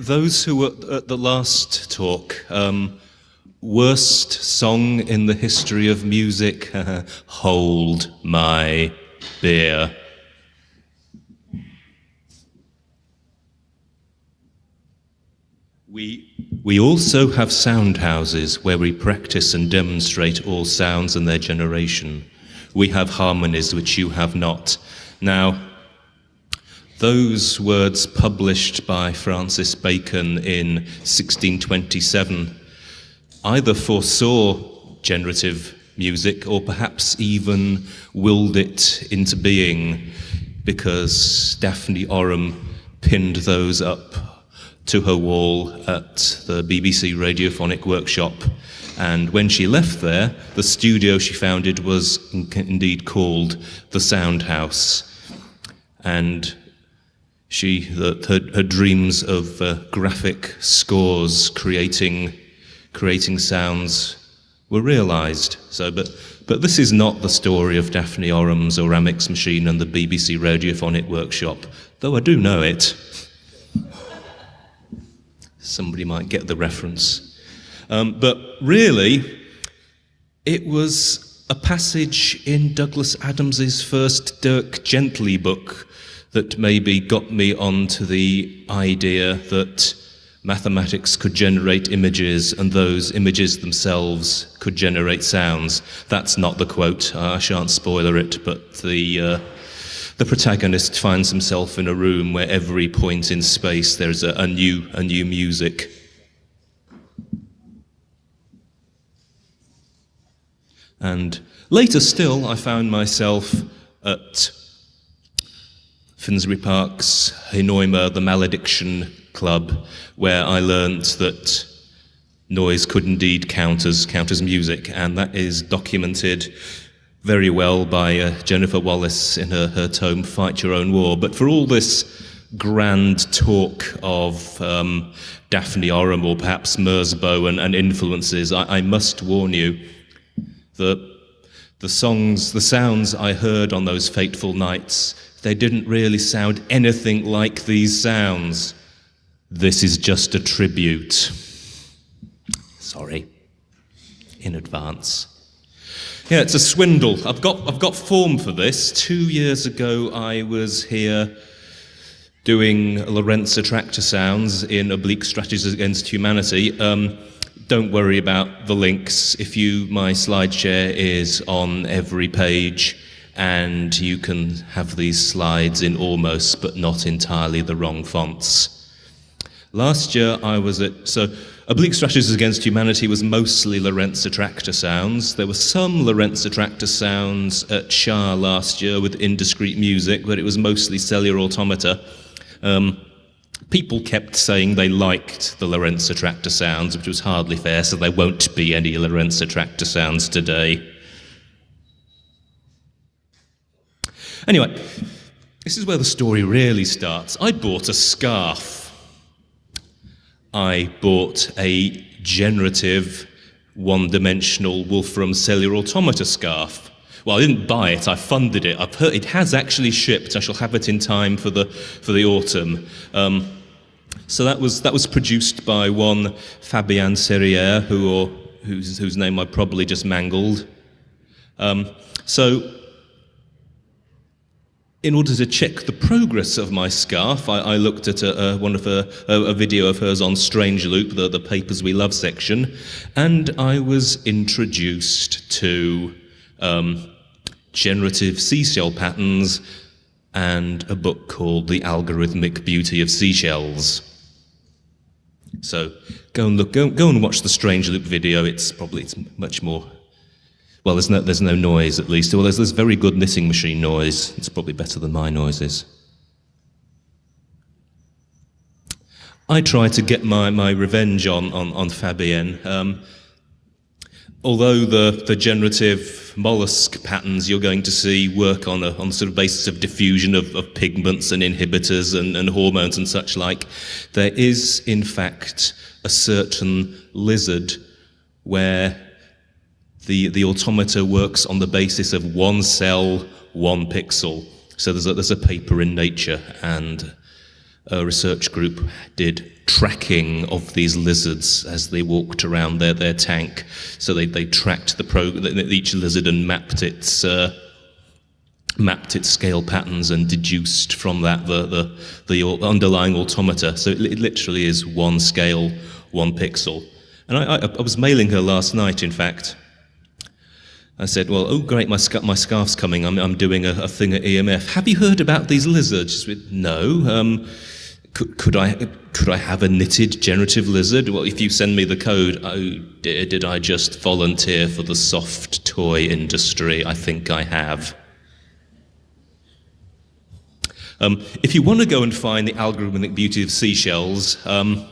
those who were at the last talk, um, worst song in the history of music, Hold My Beer. We, we also have sound houses where we practice and demonstrate all sounds and their generation. We have harmonies which you have not. Now, those words published by Francis Bacon in 1627 either foresaw generative music or perhaps even willed it into being because Daphne Oram pinned those up to her wall at the BBC Radiophonic Workshop. And when she left there, the studio she founded was indeed called the Sound House. And she, the, her, her dreams of uh, graphic scores creating, creating sounds were realized. So, but, but this is not the story of Daphne Oram's Oramics Machine and the BBC Radiophonic Workshop, though I do know it. Somebody might get the reference. Um, but really, it was a passage in Douglas Adams's first Dirk Gently book that maybe got me onto the idea that mathematics could generate images and those images themselves could generate sounds. That's not the quote, I shan't spoiler it, but the, uh, the protagonist finds himself in a room where every point in space there's a, a, new, a new music. And later still, I found myself at Finsbury Park's Henoima, the Malediction Club, where I learnt that noise could indeed count as, count as music, and that is documented very well by uh, Jennifer Wallace in her, her tome Fight Your Own War. But for all this grand talk of um, Daphne Oram or perhaps Merzbow and, and influences, I, I must warn you that the songs, the sounds I heard on those fateful nights they didn't really sound anything like these sounds. This is just a tribute. Sorry, in advance. Yeah, it's a swindle. I've got, I've got form for this. Two years ago, I was here doing Lorenz Attractor sounds in Oblique Strategies Against Humanity. Um, don't worry about the links. If you, my slide share is on every page and you can have these slides in almost but not entirely the wrong fonts. Last year I was at, so Oblique Strategies Against Humanity was mostly Lorenz Attractor sounds. There were some Lorenz Attractor sounds at SHA last year with indiscrete music, but it was mostly cellular automata. Um, people kept saying they liked the Lorenz Attractor sounds, which was hardly fair, so there won't be any Lorenz Attractor sounds today. Anyway, this is where the story really starts. I bought a scarf. I bought a generative, one-dimensional Wolfram cellular automata scarf. Well, I didn't buy it, I funded it. Heard it has actually shipped. I shall have it in time for the, for the autumn. Um, so that was, that was produced by one Fabienne Serrière, who, or, whose, whose name I probably just mangled. Um, so in order to check the progress of my scarf, I, I looked at a, a, one of her, a, a, video of hers on Strange Loop, the, the Papers We Love section, and I was introduced to um, generative seashell patterns and a book called The Algorithmic Beauty of Seashells. So go and look, go, go and watch the Strange Loop video. It's probably it's much more well, there's no, there's no noise, at least. Well, there's, there's very good knitting machine noise. It's probably better than my noises. I try to get my, my revenge on, on, on Fabienne. Um, although the, the generative mollusk patterns you're going to see work on a, on sort of basis of diffusion of, of pigments and inhibitors and, and hormones and such like, there is, in fact, a certain lizard where the, the automata works on the basis of one cell, one pixel. So there's a, there's a paper in Nature, and a research group did tracking of these lizards as they walked around their, their tank. So they, they tracked the pro, each lizard and mapped its uh, mapped its scale patterns and deduced from that the, the, the underlying automata. So it, it, literally is one scale, one pixel. And I, I, I, was mailing her last night, in fact. I said, well, oh great, my, sc my scarf's coming, I'm, I'm doing a, a, thing at EMF. Have you heard about these lizards? Said, no. Um, could, could, I, could I have a knitted generative lizard? Well, if you send me the code, oh dear, did I just volunteer for the soft toy industry? I think I have. Um, if you want to go and find the algorithmic beauty of seashells, um,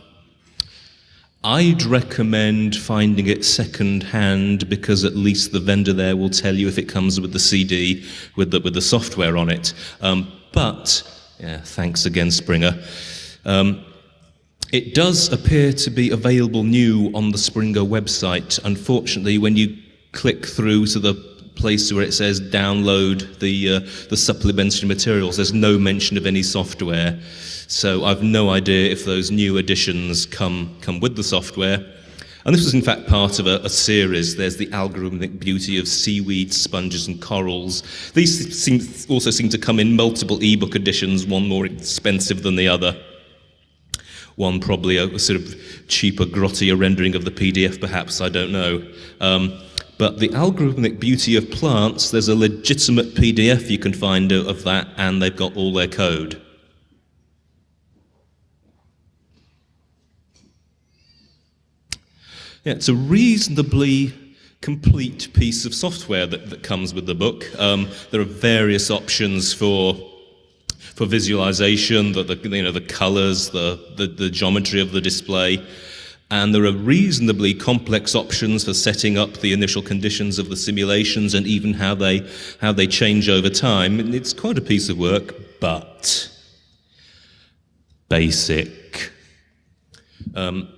I'd recommend finding it second hand because at least the vendor there will tell you if it comes with the CD with the, with the software on it. Um, but, yeah, thanks again, Springer. Um, it does appear to be available new on the Springer website. Unfortunately, when you click through to the place where it says download the, uh, the supplementary materials. There's no mention of any software. So I've no idea if those new additions come, come with the software. And this was in fact part of a, a, series. There's the algorithmic beauty of seaweed, sponges and corals. These seem, also seem to come in multiple ebook editions, one more expensive than the other. One probably a, sort of cheaper, grottier rendering of the PDF perhaps, I don't know. Um, but the algorithmic beauty of plants, there's a legitimate PDF you can find of that, and they've got all their code. Yeah, it's a reasonably complete piece of software that, that comes with the book. Um, there are various options for for visualization, the, the you know the colors, the, the the geometry of the display. And there are reasonably complex options for setting up the initial conditions of the simulations and even how they, how they change over time. It's quite a piece of work, but basic. Um,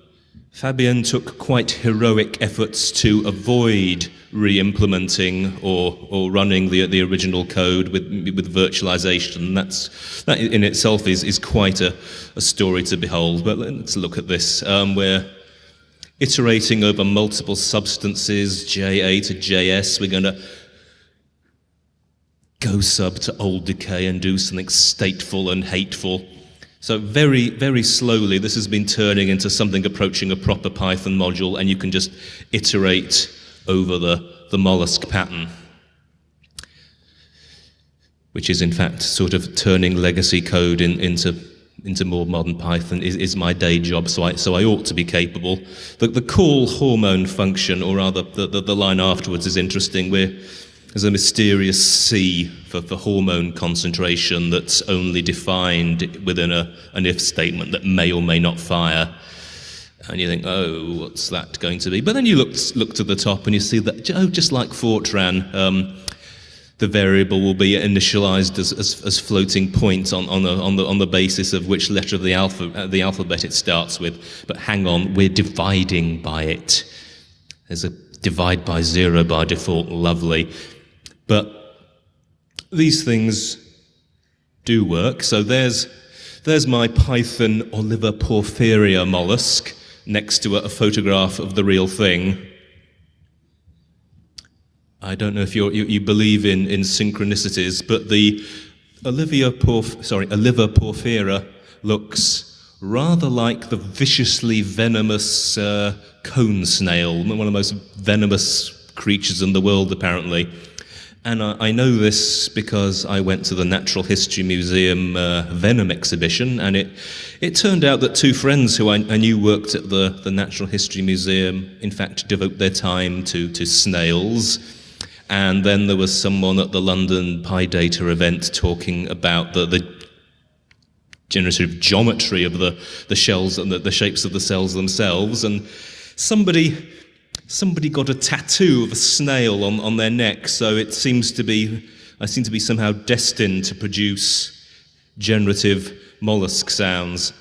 Fabienne took quite heroic efforts to avoid re-implementing or, or running the, the original code with, with virtualization. That's, that in itself is, is quite a, a story to behold. But let's look at this, um, where iterating over multiple substances, JA to JS. We're going to go sub to old decay and do something stateful and hateful. So very, very slowly, this has been turning into something approaching a proper Python module, and you can just iterate over the, the mollusk pattern, which is in fact sort of turning legacy code in, into into more modern Python is, is my day job, so I, so I ought to be capable. The, the call hormone function, or rather the, the, the line afterwards is interesting. We're, there's a mysterious C for, for hormone concentration that's only defined within a, an if statement that may or may not fire. And you think, oh, what's that going to be? But then you look, look to the top and you see that, oh, just like Fortran, um, the variable will be initialized as, as, as floating point on, on, the, on, the, on the basis of which letter of the, alpha, uh, the alphabet it starts with. But hang on, we're dividing by it. There's a divide by zero by default, lovely. But these things do work. So there's, there's my Python Oliva porphyria mollusk next to a, a photograph of the real thing. I don't know if you you, believe in, in synchronicities, but the Olivia Porf, sorry, Oliva porphyria looks rather like the viciously venomous uh, cone snail, one of the most venomous creatures in the world, apparently. And I, I know this because I went to the Natural History Museum uh, Venom exhibition, and it, it turned out that two friends who I, I knew worked at the, the Natural History Museum, in fact, devote their time to, to snails and then there was someone at the London PyData event talking about the, the generative geometry of the, the shells and the, the shapes of the cells themselves. And somebody, somebody got a tattoo of a snail on, on their neck, so it seems to be, I seem to be somehow destined to produce generative mollusk sounds.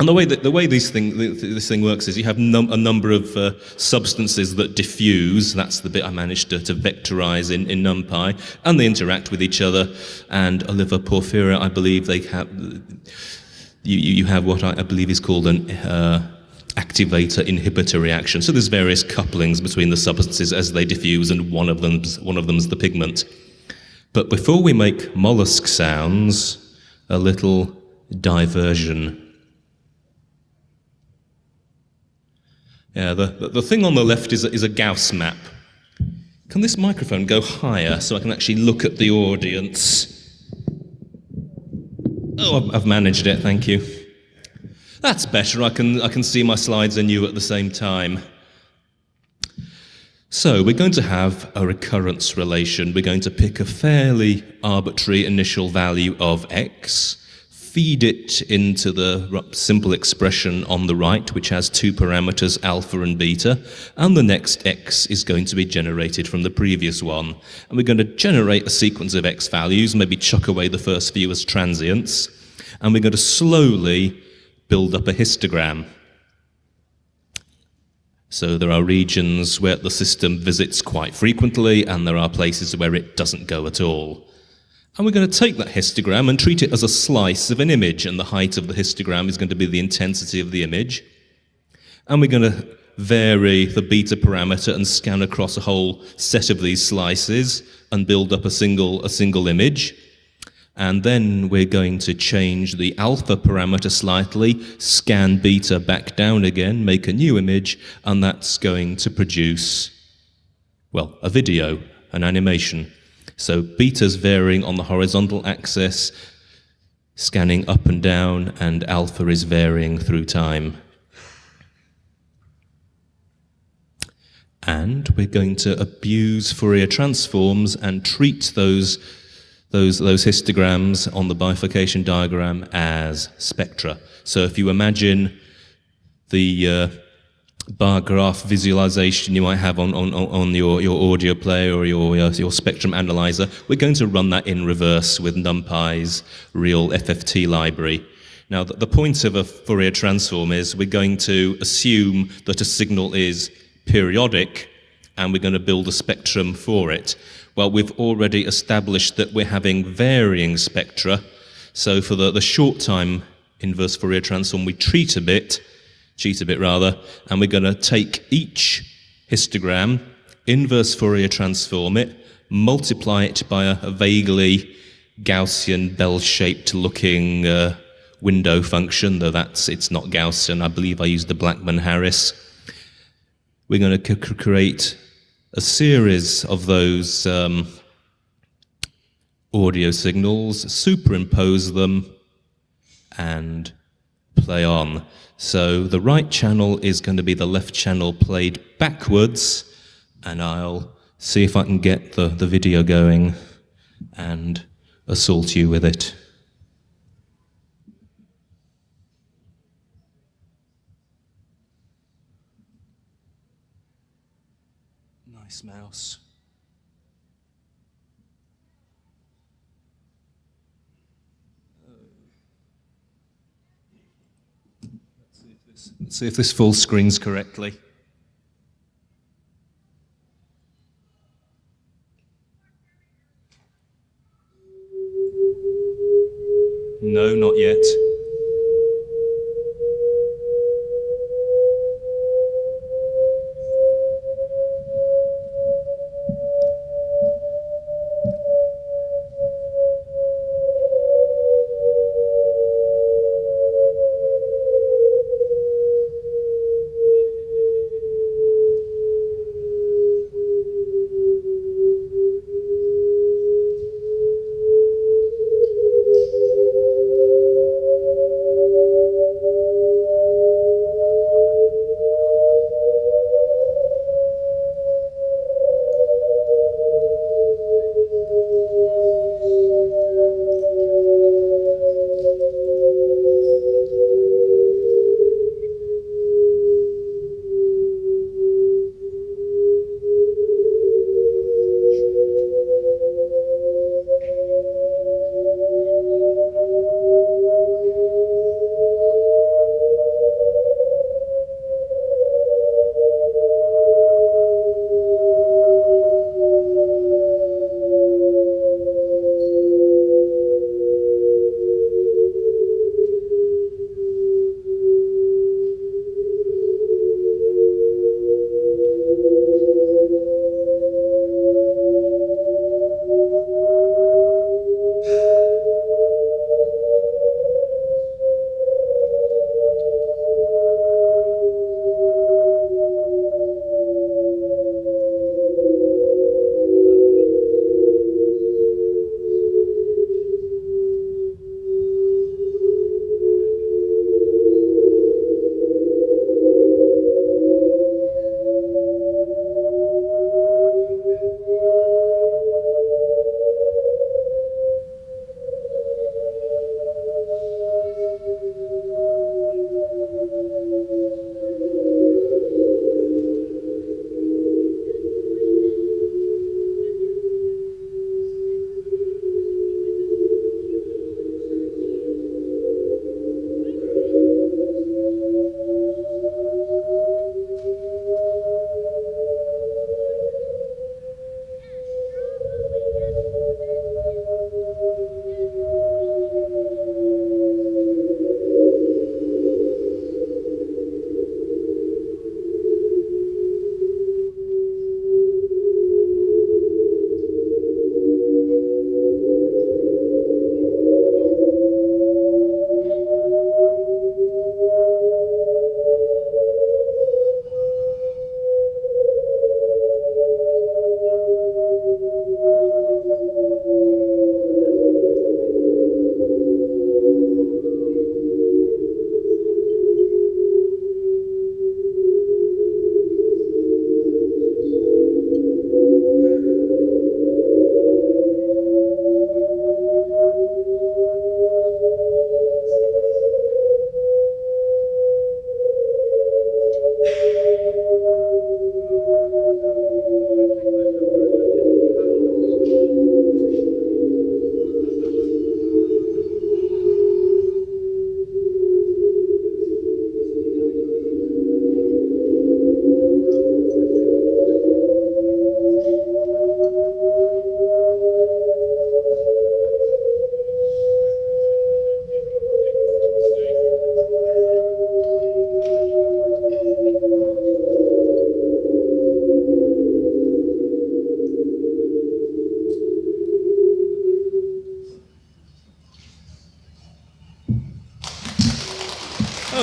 And the way that the way these thing, this thing works is you have num a number of uh, substances that diffuse. That's the bit I managed to, to vectorize in, in NumPy, and they interact with each other. And Oliva porphyria, I believe they have you, you have what I, I believe is called an uh, activator inhibitor reaction. So there's various couplings between the substances as they diffuse, and one of them's one of them's the pigment. But before we make mollusk sounds, a little diversion. Yeah, the, the, the thing on the left is a, is a Gauss map. Can this microphone go higher so I can actually look at the audience? Oh, I've- managed it, thank you. That's better. I can, I can see my slides and you at the same time. So we're going to have a recurrence relation. We're going to pick a fairly arbitrary initial value of x, feed it into the simple expression on the right, which has two parameters, alpha and beta, and the next x is going to be generated from the previous one. And we're going to generate a sequence of x values, maybe chuck away the first few as transients, and we're going to slowly build up a histogram. So there are regions where the system visits quite frequently, and there are places where it doesn't go at all. And we're going to take that histogram and treat it as a slice of an image, and the height of the histogram is going to be the intensity of the image. And we're going to vary the beta parameter and scan across a whole set of these slices and build up a single, a single image. And then we're going to change the alpha parameter slightly, scan beta back down again, make a new image, and that's going to produce, well, a video, an animation. So beta's varying on the horizontal axis, scanning up and down, and alpha is varying through time. And we're going to abuse Fourier transforms and treat those those, those histograms on the bifurcation diagram as spectra. So if you imagine the uh, bar graph visualization you might have on, on, on your, your audio player or your, your, your spectrum analyzer, we're going to run that in reverse with NumPy's real FFT library. Now, the, the point of a Fourier transform is we're going to assume that a signal is periodic and we're going to build a spectrum for it. Well, we've already established that we're having varying spectra. So for the, the short time inverse Fourier transform, we treat a bit, cheat a bit rather, and we're going to take each histogram, inverse Fourier transform it, multiply it by a, a vaguely Gaussian bell-shaped looking uh, window function, though that's it's not Gaussian. I believe I used the Blackman-Harris. We're going to create a series of those um, audio signals, superimpose them, and play on. So the right channel is going to be the left channel played backwards, and I'll see if I can get the, the video going and assault you with it. Nice mouse. Let's see if this- See if this full screens correctly. No, not yet.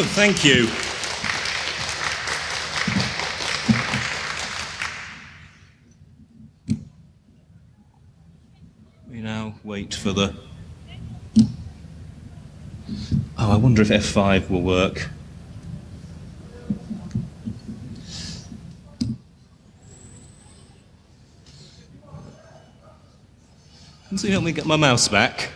Oh, thank you. We now wait for the. Oh, I wonder if F5 will work. Can you help me get my mouse back?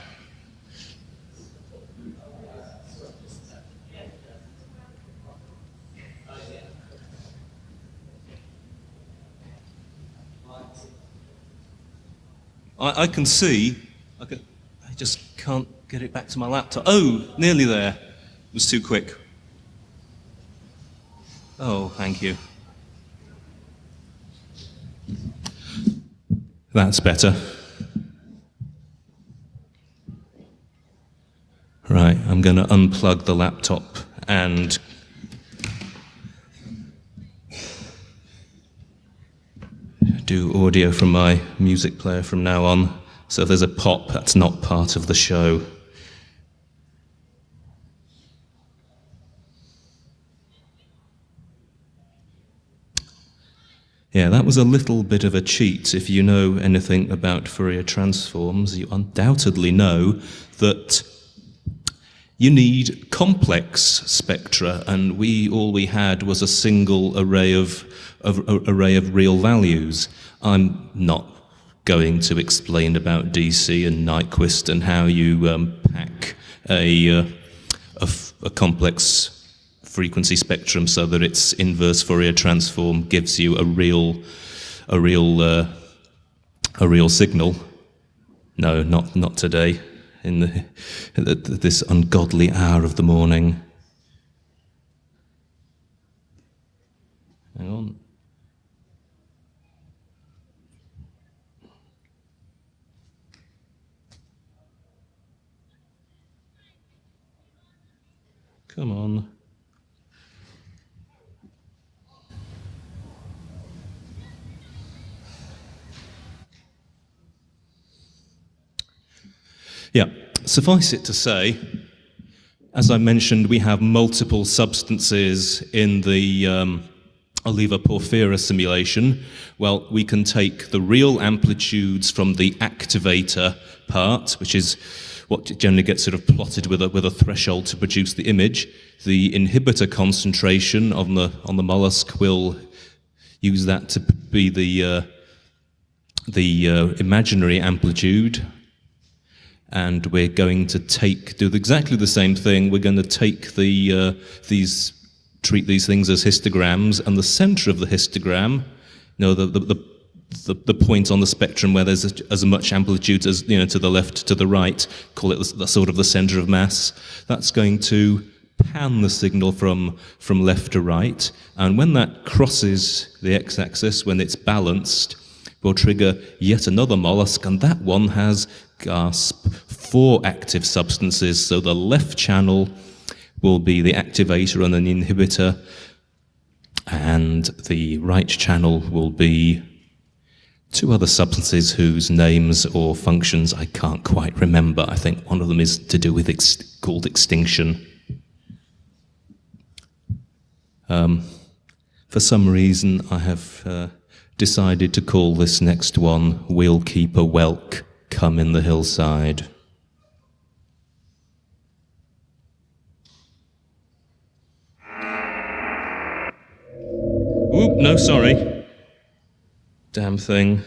I, can see, I, can, I just can't get it back to my laptop. Oh, nearly there. It was too quick. Oh, thank you. That's better. Right, I'm going to unplug the laptop and do audio from my music player from now on. So if there's a pop, that's not part of the show. Yeah, that was a little bit of a cheat. If you know anything about Fourier transforms, you undoubtedly know that you need complex spectra, and we all we had was a single array of, of array of real values. I'm not going to explain about DC and Nyquist and how you um, pack a, uh, a, complex frequency spectrum so that its inverse Fourier transform gives you a real, a real, uh, a real signal. No, not not today in the, this ungodly hour of the morning. Hang on. Come on. Yeah, suffice it to say, as I mentioned, we have multiple substances in the um, Oliva porphyria simulation. Well, we can take the real amplitudes from the activator part, which is what generally gets sort of plotted with a, with a threshold to produce the image. The inhibitor concentration on the, on the mollusk will use that to be the, uh, the uh, imaginary amplitude and we're going to take do exactly the same thing. We're going to take the uh, these treat these things as histograms, and the center of the histogram, you know, the the, the the, the point on the spectrum where there's as much amplitude as you know to the left to the right, call it the, the sort of the center of mass. That's going to pan the signal from from left to right, and when that crosses the x-axis, when it's balanced, will trigger yet another mollusk, and that one has gasp four active substances. So the left channel will be the activator and an inhibitor, and the right channel will be two other substances whose names or functions I can't quite remember. I think one of them is to do with ex called extinction. Um, for some reason, I have uh, decided to call this next one We'll Keep a Whelk come in the hillside. Oop, no, sorry. Damn thing.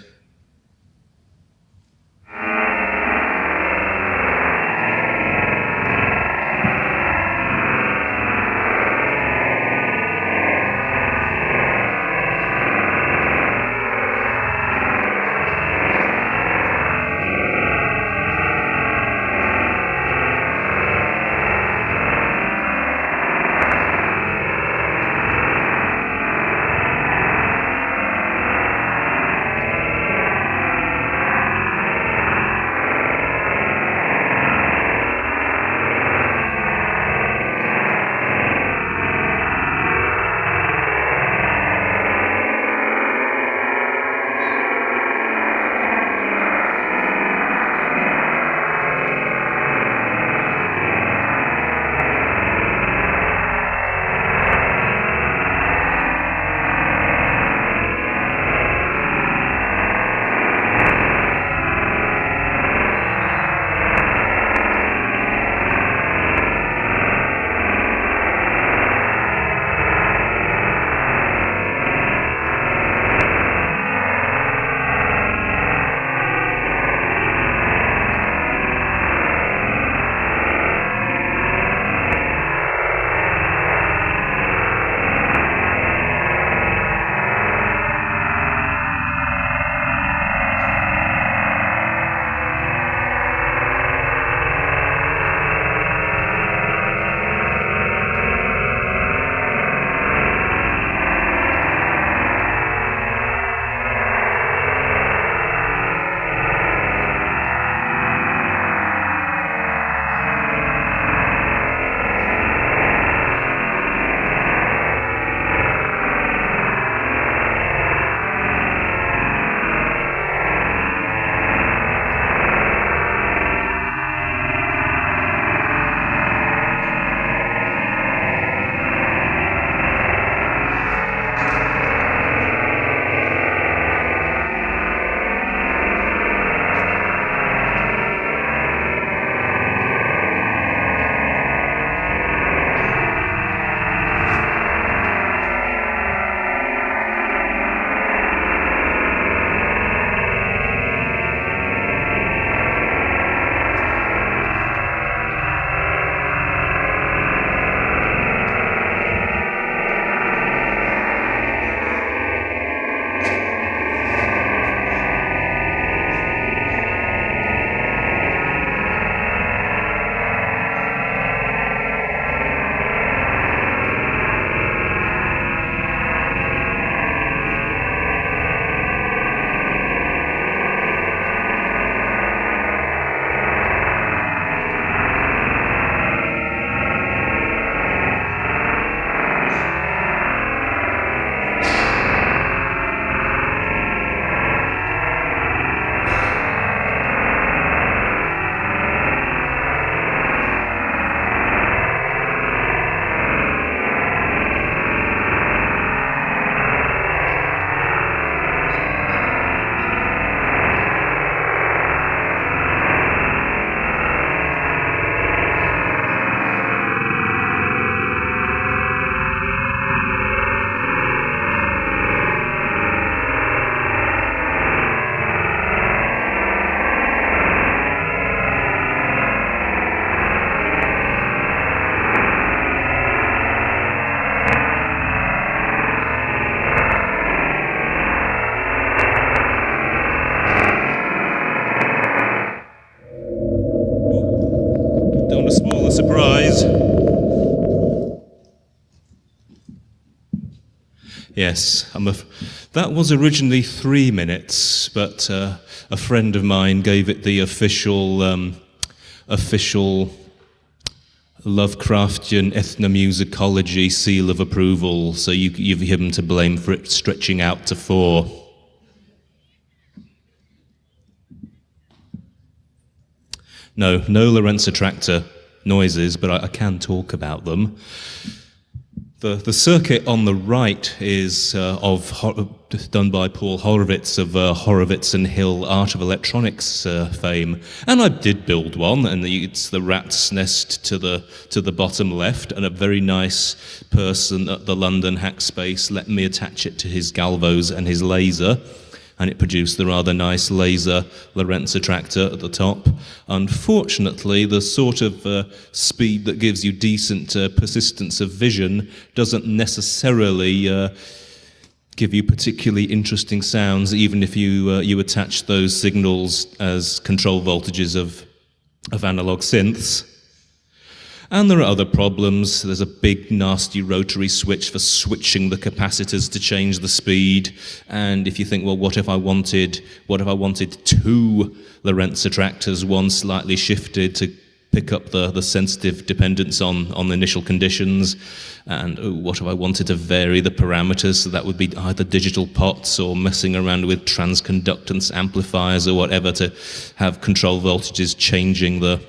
Yes, that was originally three minutes, but uh, a friend of mine gave it the official, um, official Lovecraftian ethnomusicology seal of approval. So you, you've him to blame for it stretching out to four. No, no Lorenz attractor noises, but I, I can talk about them. The, the circuit on the right is uh, of done by Paul Horowitz of uh, Horowitz and Hill Art of Electronics uh, fame, and I did build one, and it's the rat's nest to the to the bottom left, and a very nice person at the London Hackspace let me attach it to his galvos and his laser and it produced the rather nice laser Lorenz attractor at the top. Unfortunately, the sort of uh, speed that gives you decent uh, persistence of vision doesn't necessarily uh, give you particularly interesting sounds, even if you, uh, you attach those signals as control voltages of, of analog synths. And there are other problems. There's a big nasty rotary switch for switching the capacitors to change the speed. And if you think, well, what if I wanted, what if I wanted two Lorenz attractors, one slightly shifted to pick up the, the sensitive dependence on, on the initial conditions. And oh, what if I wanted to vary the parameters? So that would be either digital pots or messing around with transconductance amplifiers or whatever to have control voltages changing the,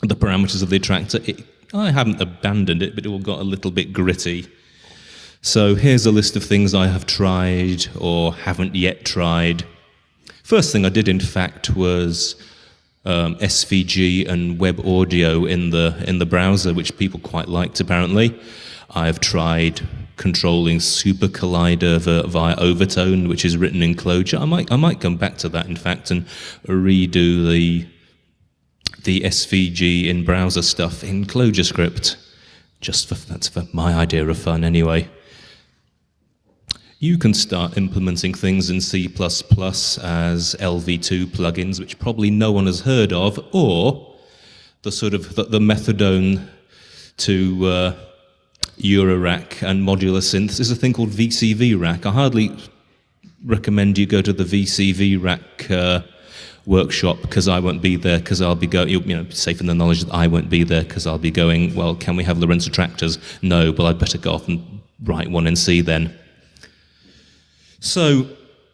the parameters of the attractor. It, I haven't abandoned it, but it all got a little bit gritty. So here's a list of things I have tried or haven't yet tried. First thing I did, in fact, was um, SVG and web audio in the in the browser, which people quite liked apparently. I've tried controlling Super Collider via Overtone, which is written in Clojure. I might I might come back to that, in fact, and redo the the SVG in browser stuff in ClojureScript. Just for, that's for my idea of fun anyway. You can start implementing things in C++ as LV2 plugins, which probably no one has heard of, or the sort of the, the methadone to uh, Eurorack and modular synths is a thing called VCV Rack. I hardly recommend you go to the VCV Rack uh, workshop because I won't be there because I'll be going, you know, safe in the knowledge that I won't be there because I'll be going, well, can we have Lorenz attractors? No, but I'd better go off and write one and see then. So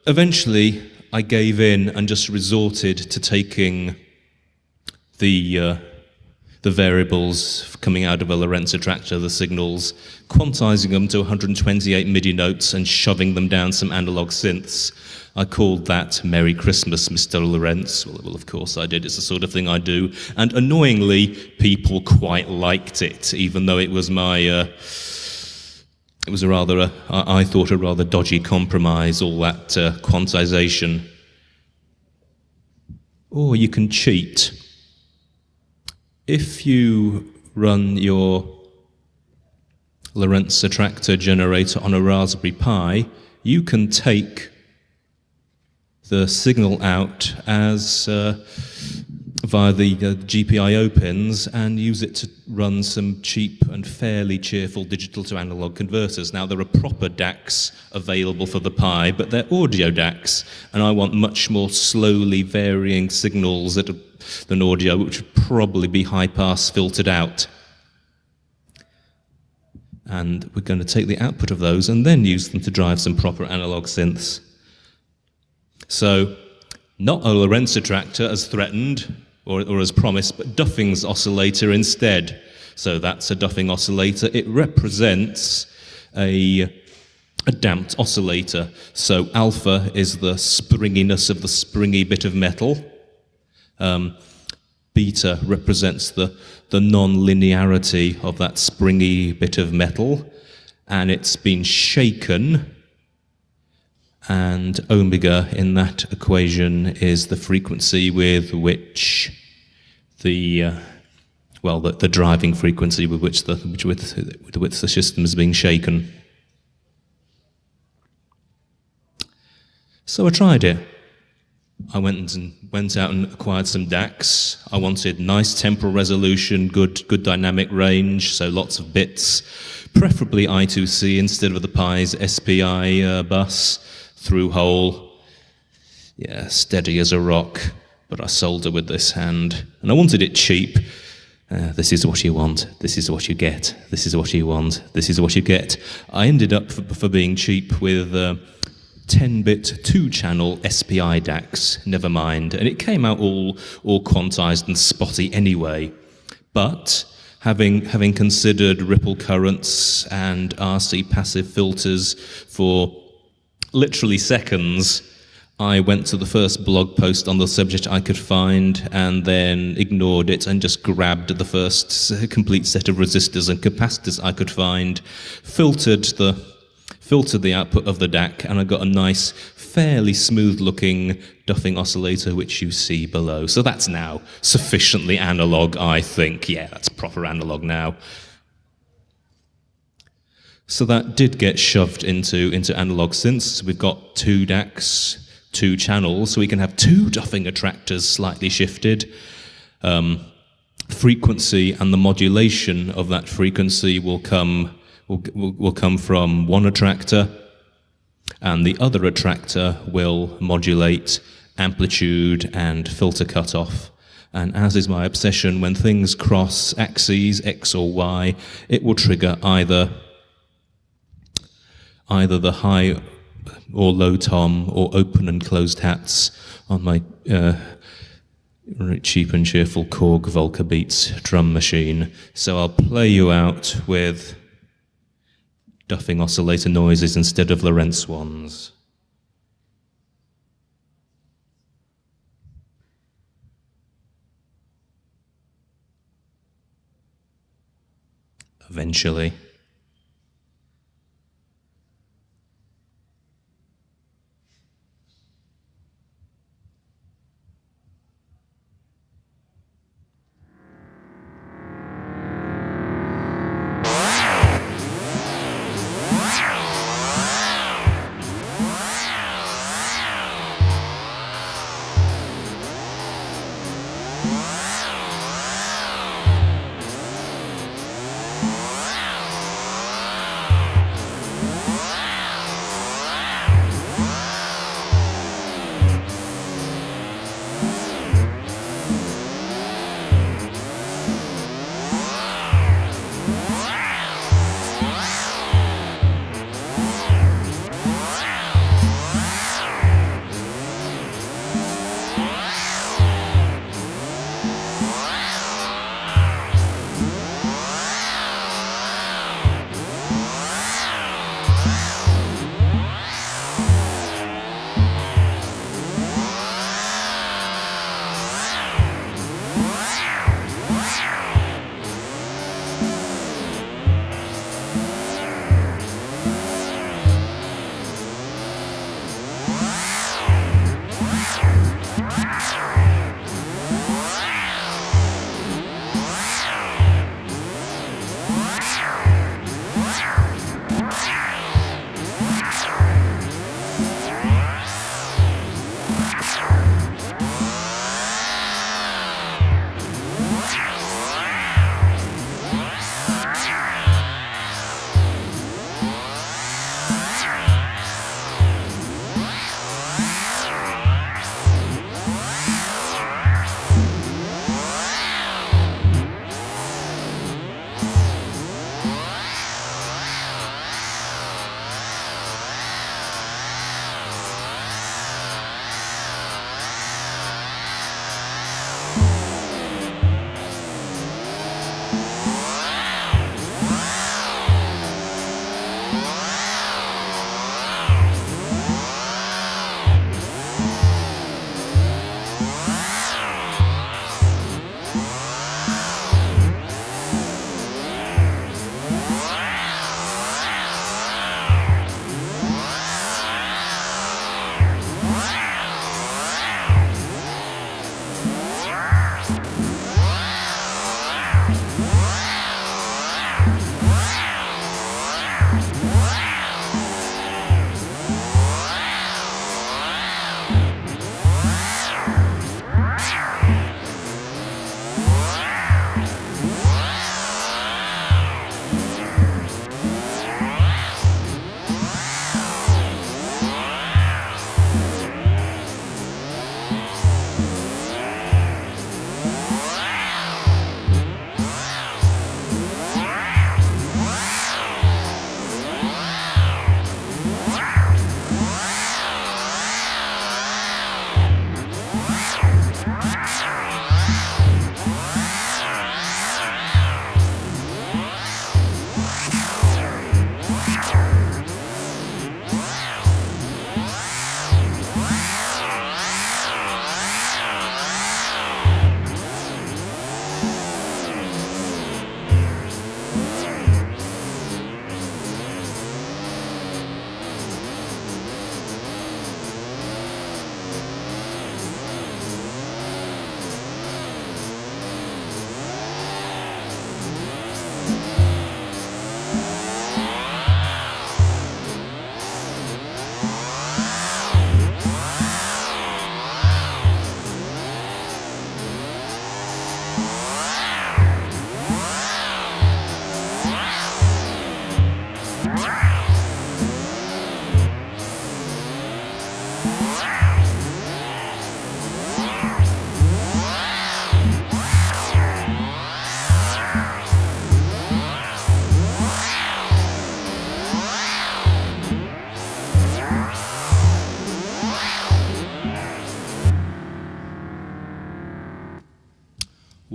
eventually I gave in and just resorted to taking the uh, the variables coming out of a Lorenz attractor, the signals, quantizing them to 128 MIDI notes and shoving them down some analog synths. I called that Merry Christmas, Mr. Lorentz. Well, well, of course I did. It's the sort of thing I do. And annoyingly, people quite liked it, even though it was my... Uh, it was a rather, a, I thought, a rather dodgy compromise, all that uh, quantization. Or you can cheat. If you run your Lorenz attractor generator on a Raspberry Pi, you can take the signal out as uh, via the uh, GPIO pins and use it to run some cheap and fairly cheerful digital to analog converters. Now there are proper DACs available for the Pi, but they're audio DACs, and I want much more slowly varying signals than audio, which would probably be high pass filtered out. And we're going to take the output of those and then use them to drive some proper analog synths. So not a Lorenz attractor as threatened or, or as promised, but Duffing's oscillator instead. So that's a Duffing oscillator. It represents a, a damped oscillator. So alpha is the springiness of the springy bit of metal. Um, beta represents the, the non-linearity of that springy bit of metal. And it's been shaken and omega in that equation is the frequency with which the uh, well the, the, driving frequency with which the which with, with which the system is being shaken. So I tried it. I went and went out and acquired some DACs. I wanted nice temporal resolution, good good dynamic range, so lots of bits, preferably I2C instead of the Pi's SPI uh, bus, through hole. Yeah, steady as a rock, but I solder with this hand. And I wanted it cheap. Uh, this is what you want. This is what you get. This is what you want. This is what you get. I ended up for, for being cheap with. Uh, 10-bit two-channel SPI DACs, never mind, and it came out all all quantized and spotty anyway. But having having considered ripple currents and RC passive filters for literally seconds, I went to the first blog post on the subject I could find and then ignored it and just grabbed the first complete set of resistors and capacitors I could find, filtered the filtered the output of the DAC, and I got a nice, fairly smooth looking Duffing oscillator, which you see below. So that's now sufficiently analog, I think. Yeah, that's proper analog now. So that did get shoved into, into analog synths. We've got two DACs, two channels, so we can have two Duffing attractors slightly shifted. Um, frequency and the modulation of that frequency will come will, will, will come from one attractor, and the other attractor will modulate amplitude and filter cutoff. And as is my obsession, when things cross axes, X or Y, it will trigger either, either the high or low tom or open and closed hats on my uh, cheap and cheerful Korg Volca Beats drum machine. So I'll play you out with duffing oscillator noises instead of Lorenz ones. Eventually.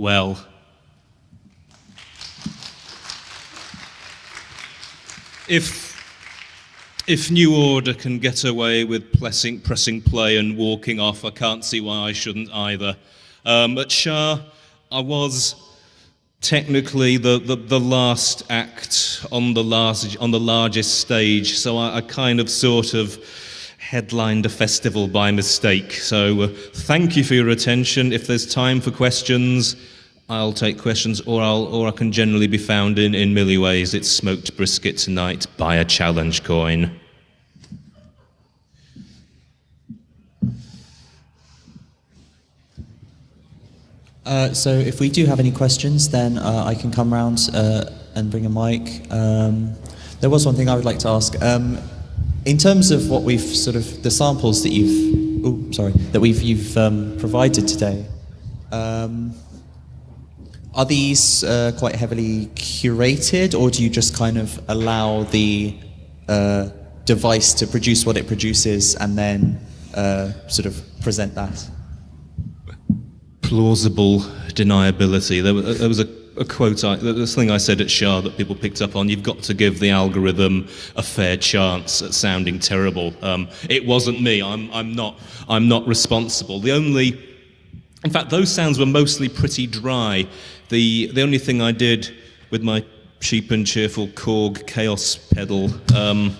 Well. If if New Order can get away with pressing, pressing play and walking off, I can't see why I shouldn't either. Um, at SHA, I was technically the, the, the, last act on the, last, on the largest stage, so I, I kind of sort of headlined a festival by mistake. So uh, thank you for your attention. If there's time for questions, I'll take questions, or, I'll, or I can generally be found in, in Milliways. It's smoked brisket tonight. Buy a challenge coin. Uh, so if we do have any questions, then uh, I can come round uh, and bring a mic. Um, there was one thing I would like to ask. Um, in terms of what we've sort of the samples that you've, oh, sorry, that we've you've um, provided today. Um, are these uh, quite heavily curated, or do you just kind of allow the uh, device to produce what it produces and then uh, sort of present that? Plausible deniability. There was, there was a, a, quote, I, this thing I said at SHA that people picked up on. You've got to give the algorithm a fair chance at sounding terrible. Um, it wasn't me. I'm, I'm not. I'm not responsible. The only in fact, those sounds were mostly pretty dry. The, the only thing I did with my cheap and cheerful Korg Kaoss pedal um,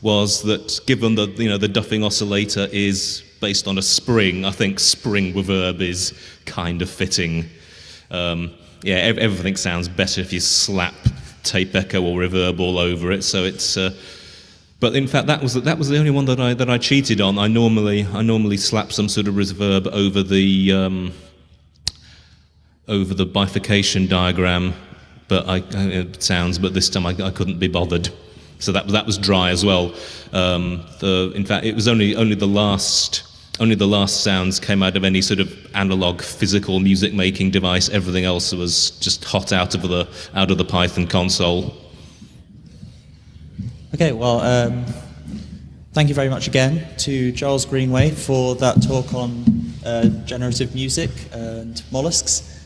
was that given that you know, the duffing oscillator is based on a spring, I think spring reverb is kind of fitting. Um, yeah, everything sounds better if you slap tape echo or reverb all over it. So it's, uh, but in fact, that was that was the only one that I that I cheated on. I normally I normally slap some sort of reverb over the um, over the bifurcation diagram, but I, it sounds. But this time I, I couldn't be bothered, so that that was dry as well. Um, the, in fact, it was only only the last only the last sounds came out of any sort of analog physical music making device. Everything else was just hot out of the out of the Python console. Okay, well, um, thank you very much again to Charles Greenway for that talk on uh, generative music and mollusks.